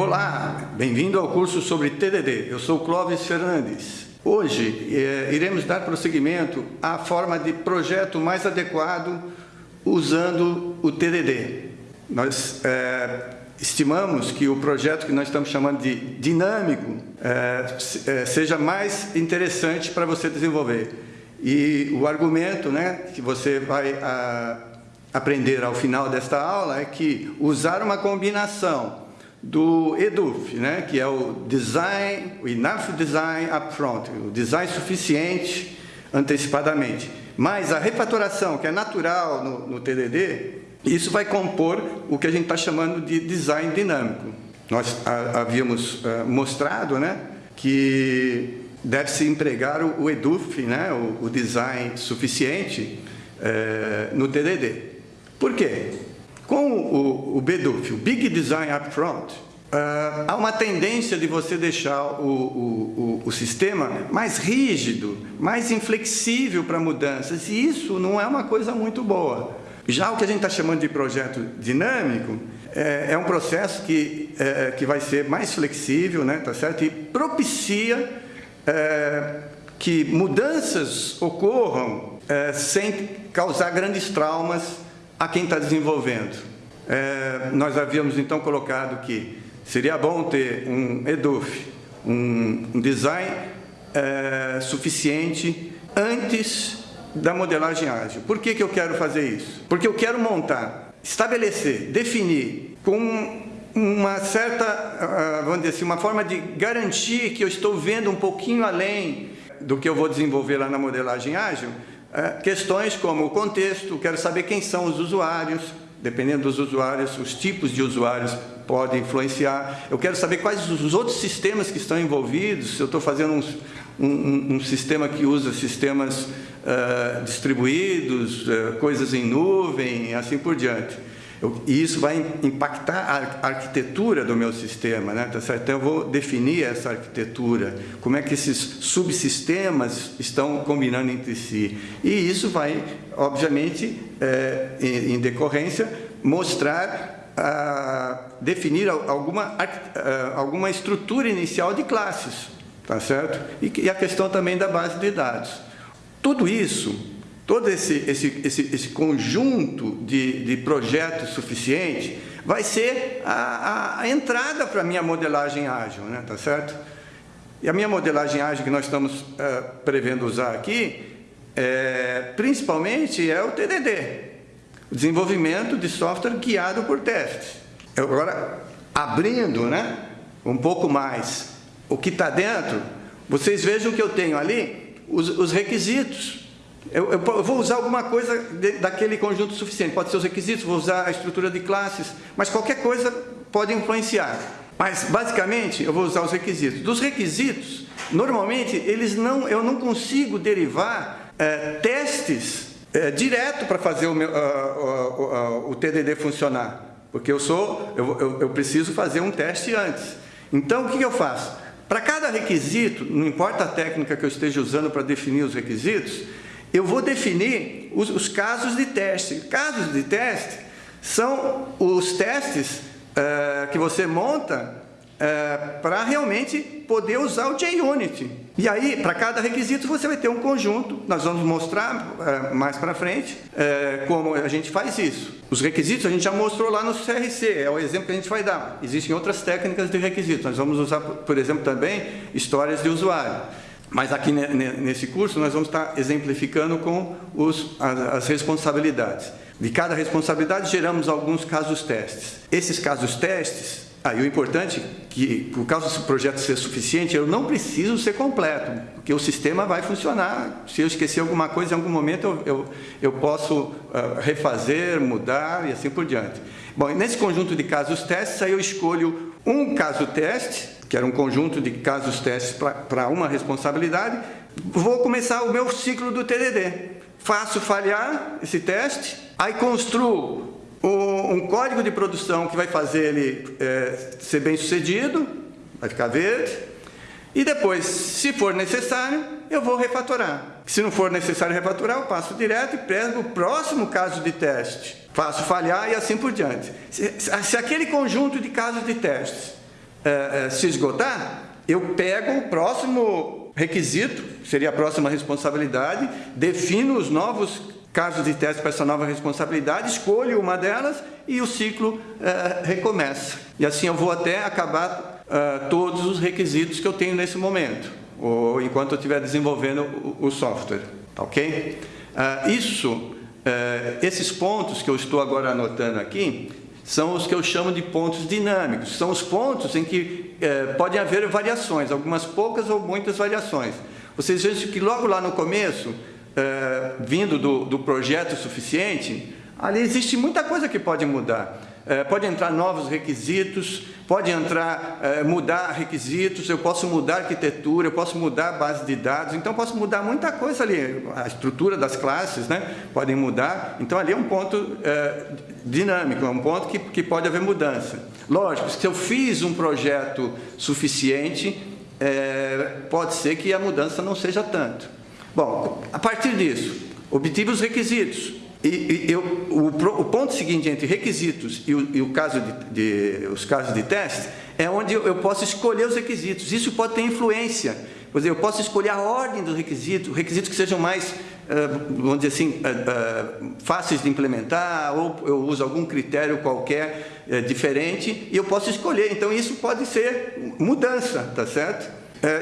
Olá, bem-vindo ao curso sobre TDD. Eu sou Clóvis Fernandes. Hoje eh, iremos dar prosseguimento à forma de projeto mais adequado usando o TDD. Nós eh, estimamos que o projeto que nós estamos chamando de dinâmico eh, seja mais interessante para você desenvolver. E o argumento né, que você vai a, aprender ao final desta aula é que usar uma combinação do EDUF, né, que é o Design, o Enough Design Upfront, o design suficiente antecipadamente, mais a refatoração, que é natural no, no TDD, isso vai compor o que a gente está chamando de design dinâmico. Nós havíamos uh, mostrado né, que deve-se empregar o, EDUF, né, o, design suficiente, uh, no TDD. Por quê? Com o, o BDUF, o Big Design Upfront, uh, há uma tendência de você deixar o, o, o, sistema mais rígido, mais inflexível para mudanças, e isso não é uma coisa muito boa. Já o que a gente está chamando de projeto dinâmico é, é um processo que, é, que vai ser mais flexível, né, tá certo? e propicia é, que mudanças ocorram é, sem causar grandes traumas a quem está desenvolvendo. É, nós havíamos então colocado que seria bom ter um EDUF, um, um design é, suficiente antes da modelagem ágil. Por que, que eu quero fazer isso? Porque eu quero montar, estabelecer, definir com uma certa, ah, vamos dizer assim, uma forma de garantir que eu estou vendo um pouquinho além do que eu vou desenvolver lá na modelagem ágil, questões como o contexto, quero saber quem são os usuários, dependendo dos usuários, os tipos de usuários podem influenciar. Eu quero saber quais os outros sistemas que estão envolvidos, se eu estou fazendo um, um, um, sistema que usa sistemas uh, distribuídos, uh, coisas em nuvem, assim por diante. Eu, e isso vai impactar a arquitetura do meu sistema, né? Tá certo? Então, eu vou definir essa arquitetura, como é que esses subsistemas estão combinando entre si. E isso vai, obviamente, é, em, em, decorrência, mostrar, definir alguma, a, alguma estrutura inicial de classes, tá certo? E a questão também da base de dados. Tudo isso todo esse, esse, esse, esse conjunto de, de projetos suficiente vai ser a, a, a entrada para a minha modelagem ágil, né? tá certo? E a minha modelagem ágil que nós estamos uh, prevendo usar aqui, é, principalmente é o TDD, o desenvolvimento de software guiado por testes. Agora, abrindo né, um pouco mais o que está dentro, vocês vejam que eu tenho ali os, os requisitos eu, eu, eu, vou usar alguma coisa de, daquele conjunto suficiente. Pode ser os requisitos, vou usar a estrutura de classes, mas qualquer coisa pode influenciar. Mas, basicamente, eu vou usar os requisitos. Dos requisitos, normalmente, eles não, eu não consigo derivar é, testes é, direto para fazer o, meu, o TDD funcionar. Porque eu, sou, eu, eu, preciso fazer um teste antes. Então, o que eu faço? Para cada requisito, não importa a técnica que eu esteja usando para definir os requisitos, eu vou definir os, os casos de teste. Casos de teste são os testes uh, que você monta uh, para realmente poder usar o JUnity. E aí, para cada requisito, você vai ter um conjunto. Nós vamos mostrar uh, mais para frente como a gente faz isso. Os requisitos a gente já mostrou lá no CRC, é o exemplo que a gente vai dar. Existem outras técnicas de requisitos. Nós vamos usar, por exemplo, também histórias de usuário. Mas aqui nesse curso nós vamos estar exemplificando com os, as responsabilidades. De cada responsabilidade geramos alguns casos testes. Esses casos testes, aí ah, o importante é que, por causa desse projeto ser suficiente, eu não preciso ser completo, porque o sistema vai funcionar. Se eu esquecer alguma coisa em algum momento, eu, eu, eu posso uh, refazer, mudar e assim por diante. Bom, nesse conjunto de casos testes, aí eu escolho um caso teste, que era um conjunto de casos testes para uma responsabilidade, vou começar o meu ciclo do TDD. Faço falhar esse teste, aí construo um código de produção que vai fazer ele é, ser bem sucedido, vai ficar verde, e depois, se for necessário, eu vou refatorar. Se não for necessário refatorar, eu passo direto e pego o próximo caso de teste. Faço falhar e assim por diante. Se, se aquele conjunto de casos de testes é, se esgotar, eu pego o próximo requisito, seria a próxima responsabilidade, defino os novos casos de teste para essa nova responsabilidade, escolho uma delas e o ciclo é, recomeça. E assim eu vou até acabar todos os requisitos que eu tenho nesse momento, ou enquanto eu estiver desenvolvendo o, o software, tá ok? Isso, esses pontos que eu estou agora anotando aqui, são os que eu chamo de pontos dinâmicos. São os pontos em que é, podem haver variações, algumas poucas ou muitas variações. Vocês vejam que logo lá no começo, é, vindo do, do projeto suficiente, ali existe muita coisa que pode mudar. É, pode entrar novos requisitos, pode entrar, é, mudar requisitos, eu posso mudar arquitetura, eu posso mudar a base de dados, então posso mudar muita coisa ali, a estrutura das classes, né, podem mudar, então ali é um ponto dinâmico, é um ponto que, que pode haver mudança. Lógico, se eu fiz um projeto suficiente, é, pode ser que a mudança não seja tanto. Bom, a partir disso, obtive os requisitos, e, e eu, o, o, ponto seguinte entre requisitos e, o, e o caso de, de, os casos de teste é onde eu, posso escolher os requisitos. Isso pode ter influência. Por exemplo, eu posso escolher a ordem dos requisitos, requisitos que sejam mais, vamos dizer assim, fáceis de implementar, ou eu uso algum critério qualquer diferente, e eu posso escolher. Então, isso pode ser mudança, tá certo?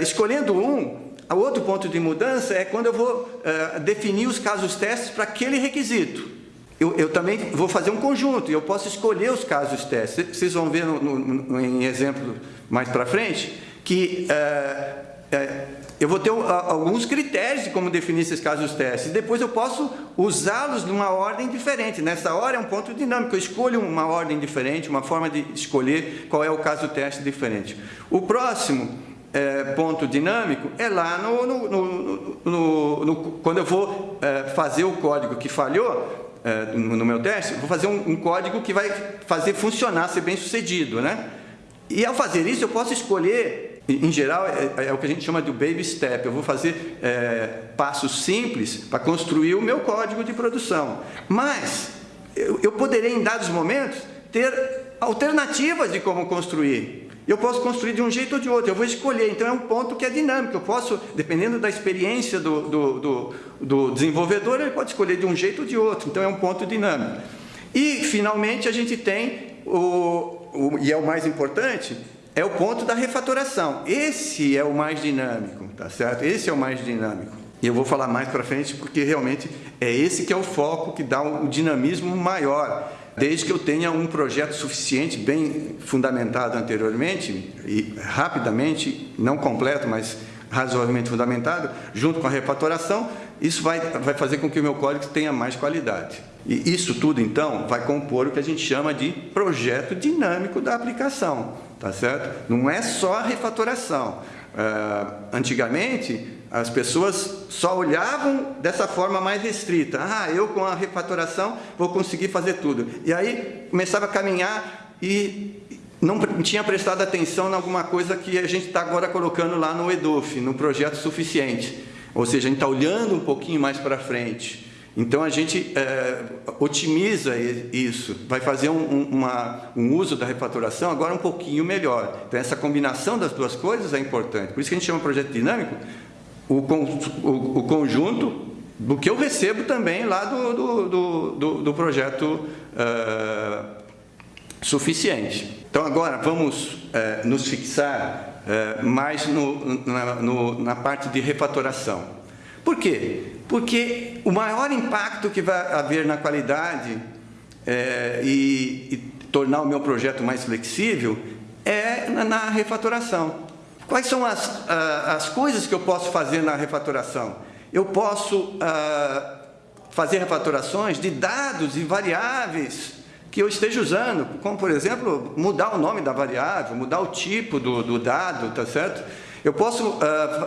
Escolhendo um, o outro ponto de mudança é quando eu vou definir os casos testes para aquele requisito. Eu, eu, também vou fazer um conjunto e eu posso escolher os casos testes. Vocês vão ver no, no, no, em exemplo mais para frente que uh, eu vou ter alguns critérios de como definir esses casos testes. Depois eu posso usá-los numa ordem diferente. Nessa hora é um ponto dinâmico. Eu escolho uma ordem diferente, uma forma de escolher qual é o caso teste diferente. O próximo é, ponto dinâmico é lá no, no, no, no quando eu vou é, fazer o código que falhou é, no meu teste, vou fazer um, um, código que vai fazer funcionar, ser bem sucedido, né? E ao fazer isso, eu posso escolher, em geral, é, é o que a gente chama de baby step. Eu vou fazer é, passos simples para construir o meu código de produção. Mas eu, eu poderei, em dados momentos, ter alternativas de como construir. Eu posso construir de um jeito ou de outro, eu vou escolher. Então, é um ponto que é dinâmico. Eu posso, dependendo da experiência do, do, do, do desenvolvedor, ele pode escolher de um jeito ou de outro. Então, é um ponto dinâmico. E, finalmente, a gente tem, o, o, e é o mais importante, é o ponto da refatoração. Esse é o mais dinâmico, tá certo? Esse é o mais dinâmico. E eu vou falar mais para frente, porque realmente é esse que é o foco que dá um dinamismo maior desde que eu tenha um projeto suficiente, bem fundamentado anteriormente, e rapidamente, não completo, mas razoavelmente fundamentado, junto com a refatoração, isso vai, vai fazer com que o meu código tenha mais qualidade. E isso tudo, então, vai compor o que a gente chama de projeto dinâmico da aplicação, tá certo? Não é só a refatoração. Uh, antigamente, as pessoas só olhavam dessa forma mais restrita. Ah, eu com a refatoração vou conseguir fazer tudo. E aí começava a caminhar e não tinha prestado atenção em alguma coisa que a gente está agora colocando lá no EDUF, no projeto suficiente. Ou seja, a gente está olhando um pouquinho mais para frente. Então, a gente é, otimiza isso, vai fazer um, uma, um uso da refatoração agora um pouquinho melhor. Então, essa combinação das duas coisas é importante. Por isso que a gente chama projeto dinâmico, o, o, o conjunto do que eu recebo também lá do, do, do, do projeto uh, suficiente. Então, agora vamos uh, nos fixar uh, mais no, na, no, na parte de refatoração. Por quê? Porque o maior impacto que vai haver na qualidade e, e tornar o meu projeto mais flexível é na, na refatoração. Quais são as, as coisas que eu posso fazer na refatoração? Eu posso fazer refatorações de dados e variáveis que eu esteja usando, como, por exemplo, mudar o nome da variável, mudar o tipo do, do dado, tá certo? Eu posso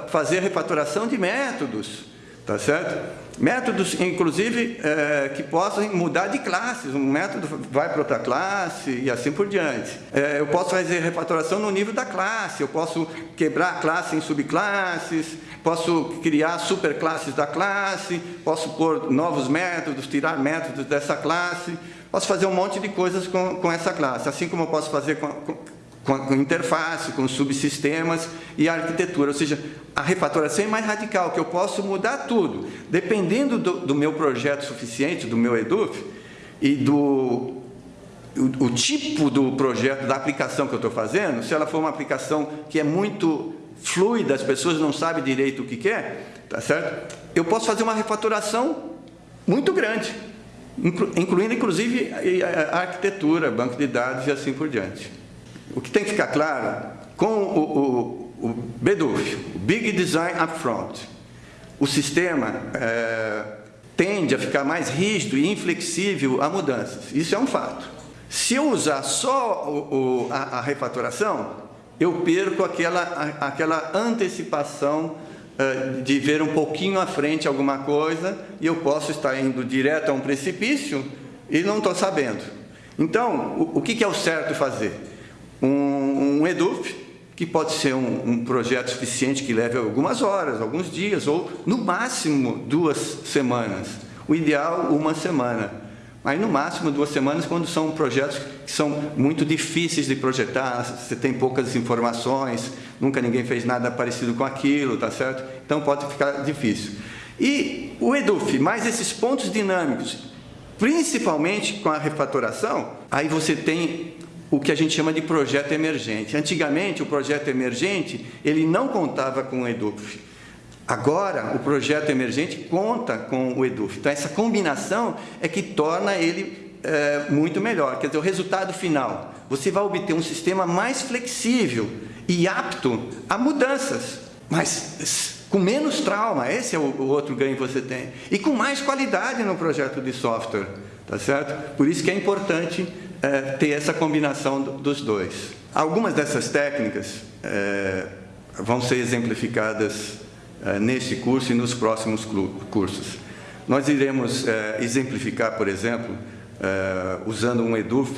fazer refatoração de métodos, tá certo? Métodos, inclusive, é, que possam mudar de classes. Um método vai para outra classe e assim por diante. É, eu posso fazer refatoração no nível da classe, eu posso quebrar a classe em subclasses, posso criar superclasses da classe, posso pôr novos métodos, tirar métodos dessa classe, posso fazer um monte de coisas com, com essa classe, assim como eu posso fazer com, com com, interface, com subsistemas e arquitetura. Ou seja, a refatoração é mais radical, que eu posso mudar tudo. Dependendo do, do meu projeto suficiente, do meu EDUF, e do o, o, tipo do projeto, da aplicação que eu estou fazendo, se ela for uma aplicação que é muito fluida, as pessoas não sabem direito o que quer, tá certo? Eu posso fazer uma refatoração muito grande, incluindo inclusive a arquitetura, banco de dados e assim por diante. O que tem que ficar claro, com o, o, o Big Design Upfront, o sistema é, tende a ficar mais rígido e inflexível a mudanças. Isso é um fato. Se eu usar só o, o, a, a, refatoração, eu perco aquela, aquela antecipação uh, de ver um pouquinho à frente alguma coisa e eu posso estar indo direto a um precipício e não estou sabendo. Então, o, o que é o certo fazer? Um, EDUF, que pode ser um, um, projeto suficiente que leve algumas horas, alguns dias, ou no máximo duas semanas. O ideal, uma semana. Aí no máximo duas semanas, quando são projetos que são muito difíceis de projetar, você tem poucas informações, nunca ninguém fez nada parecido com aquilo, tá certo? Então pode ficar difícil. E o EDUF, mais esses pontos dinâmicos, principalmente com a refatoração, aí você tem o que a gente chama de projeto emergente. Antigamente, o projeto emergente, ele não contava com o EDUF. Agora, o projeto emergente conta com o EDUF. Então, essa combinação é que torna ele é, muito melhor. Quer dizer, o resultado final, você vai obter um sistema mais flexível e apto a mudanças, mas com menos trauma, esse é o, o outro ganho que você tem. E com mais qualidade no projeto de software, tá certo? Por isso que é importante é, ter essa combinação dos dois. Algumas dessas técnicas é, vão ser exemplificadas é, neste curso e nos próximos cursos. Nós iremos é, exemplificar, por exemplo, é, usando um EDUF,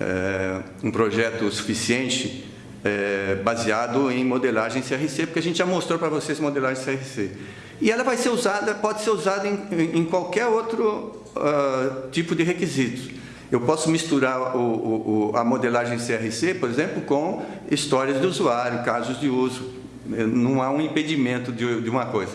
é, um projeto suficiente baseado em modelagem CRC, porque a gente já mostrou para vocês modelagem CRC. E ela vai ser usada, pode ser usada em, em qualquer outro uh, tipo de requisitos. Eu posso misturar o, o, a modelagem CRC, por exemplo, com histórias do usuário, casos de uso. Não há um impedimento de, de uma coisa.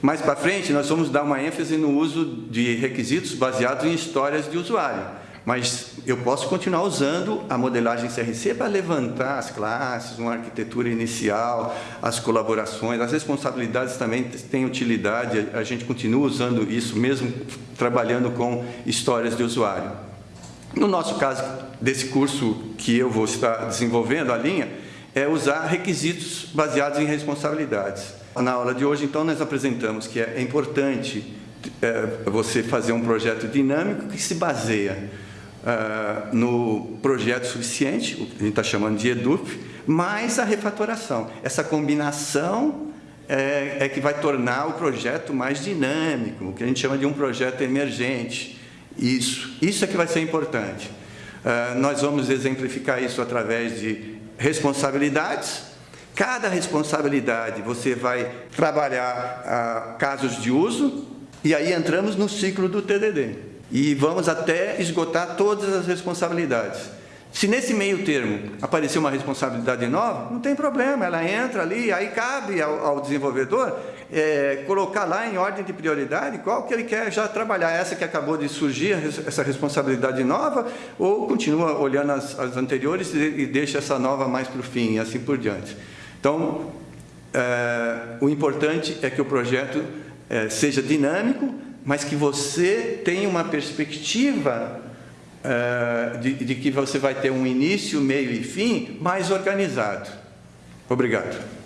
Mais para frente, nós vamos dar uma ênfase no uso de requisitos baseados em histórias de usuário. Mas eu posso continuar usando a modelagem CRC para levantar as classes, uma arquitetura inicial, as colaborações, as responsabilidades também têm utilidade, a gente continua usando isso mesmo trabalhando com histórias de usuário. No nosso caso, desse curso que eu vou estar desenvolvendo, a linha, é usar requisitos baseados em responsabilidades. Na aula de hoje, então, nós apresentamos que é importante é, você fazer um projeto dinâmico que se baseia uh, no projeto suficiente, o que a gente está chamando de EDUF, mais a refatoração. Essa combinação é, é que vai tornar o projeto mais dinâmico, o que a gente chama de um projeto emergente. Isso, isso é que vai ser importante. Uh, nós vamos exemplificar isso através de responsabilidades. Cada responsabilidade você vai trabalhar uh, casos de uso e aí entramos no ciclo do TDD. E vamos até esgotar todas as responsabilidades. Se nesse meio termo aparecer uma responsabilidade nova, não tem problema, ela entra ali, aí cabe ao, ao desenvolvedor é, colocar lá em ordem de prioridade qual que ele quer já trabalhar, essa que acabou de surgir, essa responsabilidade nova, ou continua olhando as, as anteriores e, e, deixa essa nova mais para o fim, e assim por diante. Então, é, o importante é que o projeto é, seja dinâmico, mas que você tenha uma perspectiva uh, de, de que você vai ter um início, meio e fim mais organizado. Obrigado.